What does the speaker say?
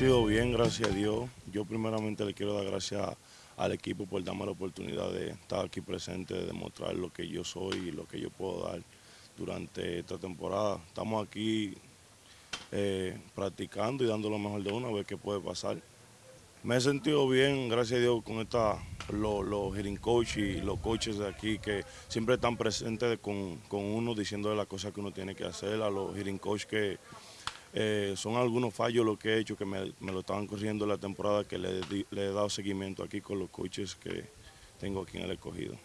sentido bien, gracias a Dios. Yo primeramente le quiero dar gracias al equipo por darme la oportunidad de estar aquí presente, de demostrar lo que yo soy y lo que yo puedo dar durante esta temporada. Estamos aquí eh, practicando y dando lo mejor de uno, a ver qué puede pasar. Me he sentido bien, gracias a Dios, con esta, los, los hitting coach y los coaches de aquí que siempre están presentes con, con uno diciéndole las cosas que uno tiene que hacer, a los hitting coach que eh, son algunos fallos lo que he hecho que me, lo estaban corrigiendo la temporada que le, le, he dado seguimiento aquí con los coaches que tengo aquí en el escogido.